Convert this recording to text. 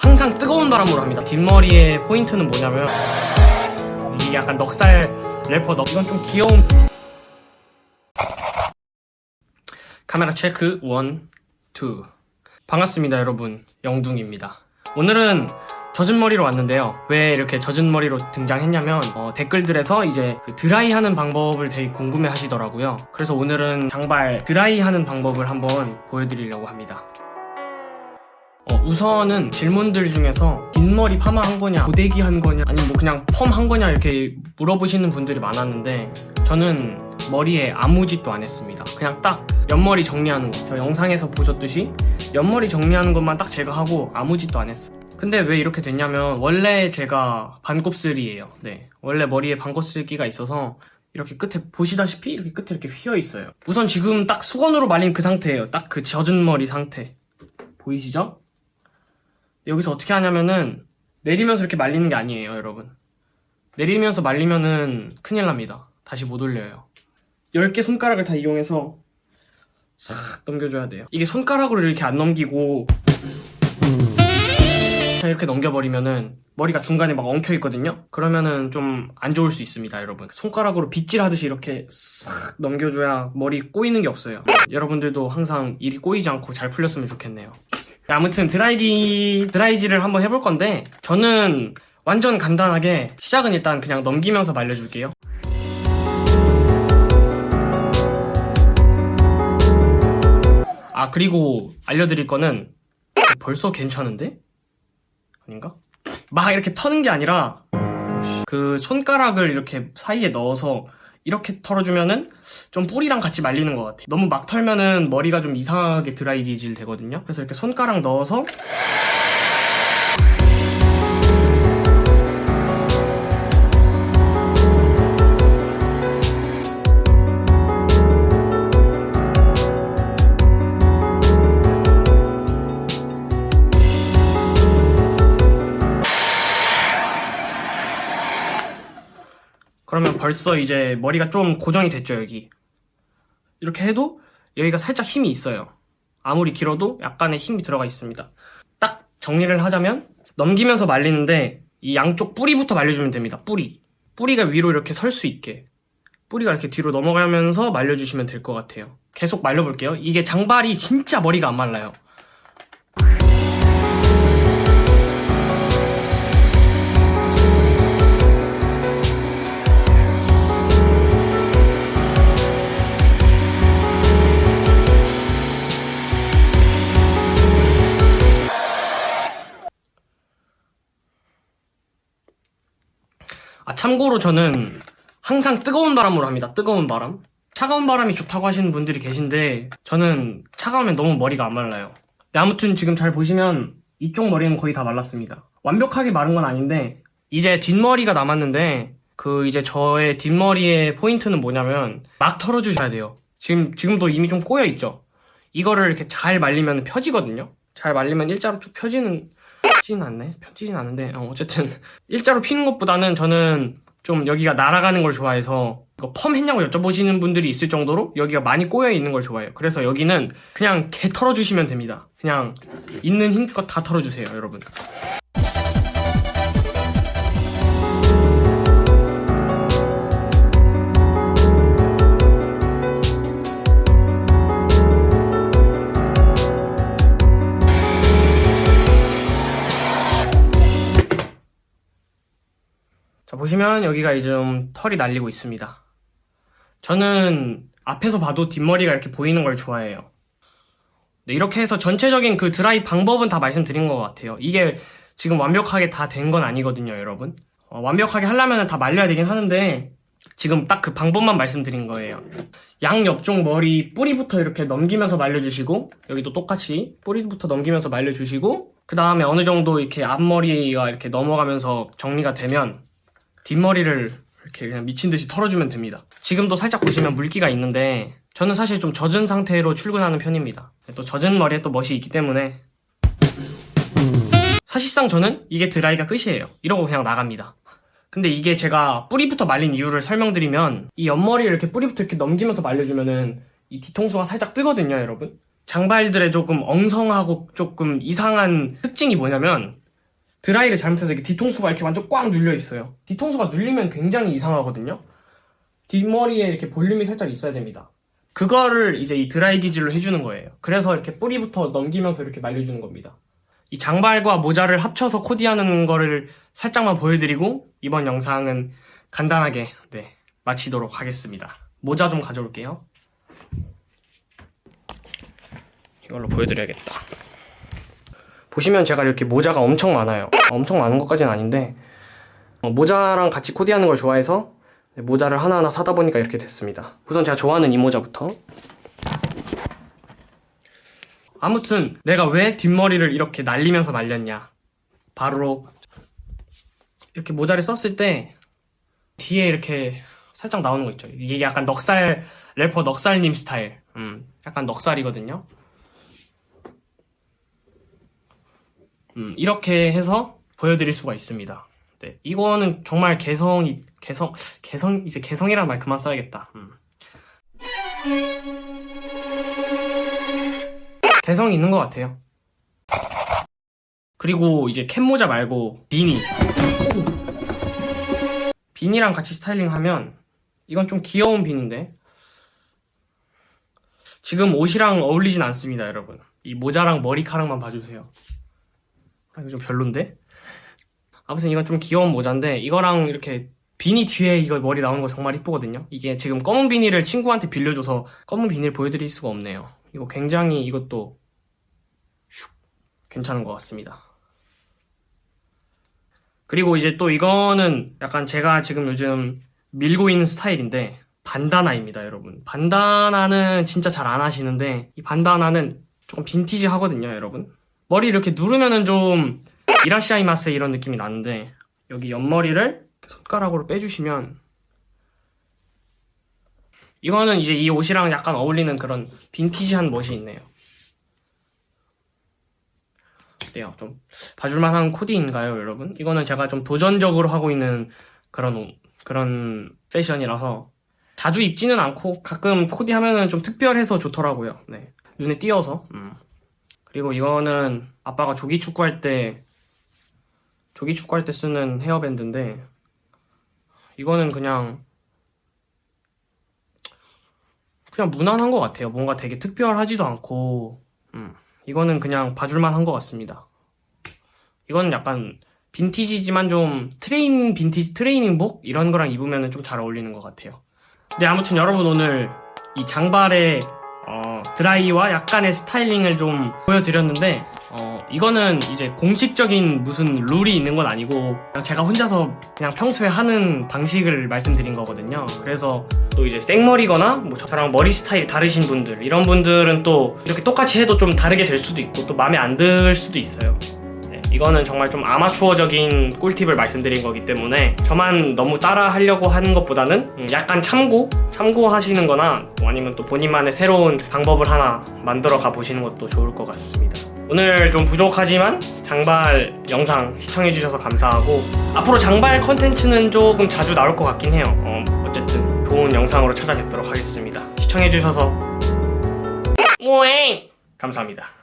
항상 뜨거운 바람으로 합니다. 뒷머리의 포인트는 뭐냐면 이게 약간 넉살 래퍼 넉 이건 좀 귀여운 카메라 check one, two 반갑습니다 여러분 영둥입니다. 오늘은 젖은 머리로 왔는데요. 왜 이렇게 젖은 머리로 등장했냐면 어, 댓글들에서 이제 그 드라이 하는 방법을 되게 궁금해 하시더라고요. 그래서 오늘은 장발 드라이 하는 방법을 한번 보여드리려고 합니다. 어, 우선은 질문들 중에서 뒷머리 파마 한 거냐, 고데기 한 거냐, 아니면 뭐 그냥 펌 한 거냐 이렇게 물어보시는 분들이 많았는데 저는 머리에 아무 짓도 안 했습니다. 그냥 딱 옆머리 정리하는 거. 저 영상에서 보셨듯이 옆머리 정리하는 것만 딱 제가 하고 아무 짓도 안 했어요. 근데 왜 이렇게 됐냐면 원래 제가 반곱슬이에요. 네, 원래 머리에 반곱슬기가 있어서 이렇게 끝에 보시다시피 이렇게 끝에 이렇게 휘어 있어요. 우선 지금 딱 수건으로 말린 그 상태예요. 딱 그 젖은 머리 상태. 보이시죠? 여기서 어떻게 하냐면은 내리면서 이렇게 말리는 게 아니에요, 여러분. 내리면서 말리면은 큰일 납니다. 다시 못 올려요. 10개 손가락을 다 이용해서 싹 넘겨줘야 돼요. 이게 손가락으로 이렇게 안 넘기고 이렇게 넘겨버리면은 머리가 중간에 막 엉켜 있거든요. 그러면은 좀 안 좋을 수 있습니다, 여러분. 손가락으로 빗질 하듯이 이렇게 싹 넘겨줘야 머리 꼬이는 게 없어요. 여러분들도 항상 일이 꼬이지 않고 잘 풀렸으면 좋겠네요. 아무튼 드라이기 드라이질을 한번 해볼 건데 저는 완전 간단하게 시작은 일단 그냥 넘기면서 말려줄게요. 아 그리고 알려드릴 거는 벌써 괜찮은데? 아닌가? 막 이렇게 터는 게 아니라 그 손가락을 이렇게 사이에 넣어서 이렇게 털어주면은 좀 뿌리랑 같이 말리는 것 같아요. 너무 막 털면은 머리가 좀 이상하게 드라이기질 되거든요. 그래서 이렇게 손가락 넣어서 벌써 이제 머리가 좀 고정이 됐죠, 여기. 이렇게 해도 여기가 살짝 힘이 있어요. 아무리 길어도 약간의 힘이 들어가 있습니다. 딱 정리를 하자면 넘기면서 말리는데 이 양쪽 뿌리부터 말려주면 됩니다. 뿌리. 뿌리가 위로 이렇게 설 수 있게. 뿌리가 이렇게 뒤로 넘어가면서 말려주시면 될 것 같아요. 계속 말려볼게요. 이게 장발이 진짜 머리가 안 말라요. 아, 참고로 저는 항상 뜨거운 바람으로 합니다. 뜨거운 바람. 차가운 바람이 좋다고 하시는 분들이 계신데 저는 차가우면 너무 머리가 안 말라요. 네, 아무튼 지금 잘 보시면 이쪽 머리는 거의 다 말랐습니다. 완벽하게 마른 건 아닌데 이제 뒷머리가 남았는데 그 이제 저의 뒷머리의 포인트는 뭐냐면 막 털어주셔야 돼요. 지금 지금도 이미 좀 꼬여 있죠. 이거를 이렇게 잘 말리면 펴지거든요. 잘 말리면 일자로 쭉 펴지는 펴지진 않네. 펴지진 않은데 어, 어쨌든 일자로 피는 것보다는 저는 좀 여기가 날아가는 걸 좋아해서 펌 했냐고 여쭤보시는 분들이 있을 정도로 여기가 많이 꼬여 있는 걸 좋아해요. 그래서 여기는 그냥 개 털어주시면 됩니다. 그냥 있는 힘껏 다 털어주세요, 여러분. 보시면 여기가 이제 좀 털이 날리고 있습니다. 저는 앞에서 봐도 뒷머리가 이렇게 보이는 걸 좋아해요. 네, 이렇게 해서 전체적인 그 드라이 방법은 다 말씀드린 것 같아요. 이게 지금 완벽하게 다 된 건 아니거든요, 여러분. 어, 완벽하게 하려면 다 말려야 되긴 하는데 지금 딱 그 방법만 말씀드린 거예요. 양 옆쪽 머리 뿌리부터 이렇게 넘기면서 말려주시고 여기도 똑같이 뿌리부터 넘기면서 말려주시고 그 다음에 어느 정도 이렇게 앞머리가 이렇게 넘어가면서 정리가 되면 뒷머리를 이렇게 그냥 미친 듯이 털어주면 됩니다. 지금도 살짝 보시면 물기가 있는데 저는 사실 좀 젖은 상태로 출근하는 편입니다. 또 젖은 머리에 또 멋이 있기 때문에 사실상 저는 이게 드라이가 끝이에요. 이러고 그냥 나갑니다. 근데 이게 제가 뿌리부터 말린 이유를 설명드리면 이 옆머리를 이렇게 뿌리부터 이렇게 넘기면서 말려주면은 이 뒤통수가 살짝 뜨거든요, 여러분. 장발들의 조금 엉성하고 조금 이상한 특징이 뭐냐면 드라이를 잘못해서 이렇게 뒤통수가 이렇게 완전 꽉 눌려 있어요. 뒤통수가 눌리면 굉장히 이상하거든요. 뒷머리에 이렇게 볼륨이 살짝 있어야 됩니다. 그거를 이제 이 드라이 기질로 해주는 거예요. 그래서 이렇게 뿌리부터 넘기면서 이렇게 말려주는 겁니다. 이 장발과 모자를 합쳐서 코디하는 거를 살짝만 보여드리고 이번 영상은 간단하게 네, 마치도록 하겠습니다. 모자 좀 가져올게요. 이걸로 보여드려야겠다. 보시면 제가 이렇게 모자가 엄청 많아요. 엄청 많은 것까지는 아닌데 어, 모자랑 같이 코디하는 걸 좋아해서 네, 모자를 하나하나 사다 보니까 이렇게 됐습니다. 우선 제가 좋아하는 이 모자부터. 아무튼 내가 왜 뒷머리를 이렇게 날리면서 말렸냐. 바로 이렇게 모자를 썼을 때 뒤에 이렇게 살짝 나오는 거 있죠. 이게 약간 넉살 래퍼 넉살님 스타일. 음, 약간 넉살이거든요. 음, 이렇게 해서 보여드릴 수가 있습니다. 네, 이거는 정말 개성이 개성 개성 이제 개성이란 말 그만 써야겠다. 음. 개성이 있는 것 같아요. 그리고 이제 캡모자 말고 비니 비니랑 같이 스타일링하면 이건 좀 귀여운 비니인데 지금 옷이랑 어울리진 않습니다, 여러분. 이 모자랑 머리카락만 봐주세요. 아, 이거 좀 별론데? 아무튼 이건 좀 귀여운 모자인데 이거랑 이렇게 비니 뒤에 이거 머리 나오는 거 정말 이쁘거든요. 이게 지금 검은 비니를 친구한테 빌려줘서 검은 비니를 보여드릴 수가 없네요. 이거 굉장히 이것도 슉 괜찮은 것 같습니다. 그리고 이제 또 이거는 약간 제가 지금 요즘 밀고 있는 스타일인데 반다나입니다, 여러분. 반다나는 진짜 잘 안 하시는데 이 반다나는 조금 빈티지 하거든요, 여러분. 머리 이렇게 누르면은 좀 이라시아이마스 이런 느낌이 나는데 여기 옆머리를 손가락으로 빼주시면 이거는 이제 이 옷이랑 약간 어울리는 그런 빈티지한 멋이 있네요. 어때요? 좀 봐줄만한 코디인가요, 여러분? 이거는 제가 좀 도전적으로 하고 있는 그런 옷, 그런 패션이라서 자주 입지는 않고 가끔 코디하면은 좀 특별해서 좋더라고요. 네. 눈에 띄어서. 음. 그리고 이거는 아빠가 조기 축구할 때 조기 축구할 때 쓰는 헤어밴드인데 이거는 그냥 그냥 무난한 것 같아요. 뭔가 되게 특별하지도 않고 음, 이거는 그냥 봐줄만 한 것 같습니다. 이거는 약간 빈티지지만 좀 트레인 빈티지 트레이닝복 이런 거랑 입으면 좀 잘 어울리는 것 같아요. 네 아무튼 여러분 오늘 이 장발의 어, 드라이와 약간의 스타일링을 좀 보여드렸는데 어, 이거는 이제 공식적인 무슨 룰이 있는 건 아니고 제가 혼자서 그냥 평소에 하는 방식을 말씀드린 거거든요. 그래서 또 이제 생머리거나 뭐 저랑 머리 스타일 다르신 분들 이런 분들은 또 이렇게 똑같이 해도 좀 다르게 될 수도 있고 또 마음에 안 들 수도 있어요. 네, 이거는 정말 좀 아마추어적인 꿀팁을 말씀드린 거기 때문에 저만 너무 따라 하려고 하는 것보다는 음, 약간 참고 참고하시는 거나 뭐 아니면 또 본인만의 새로운 방법을 하나 만들어 가 보시는 것도 좋을 것 같습니다. 오늘 좀 부족하지만 장발 영상 시청해주셔서 감사하고 앞으로 장발 컨텐츠는 조금 자주 나올 것 같긴 해요. 어, 어쨌든 좋은 영상으로 찾아뵙도록 하겠습니다. 시청해주셔서 오잉 감사합니다.